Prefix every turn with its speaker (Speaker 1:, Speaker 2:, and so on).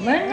Speaker 1: 我们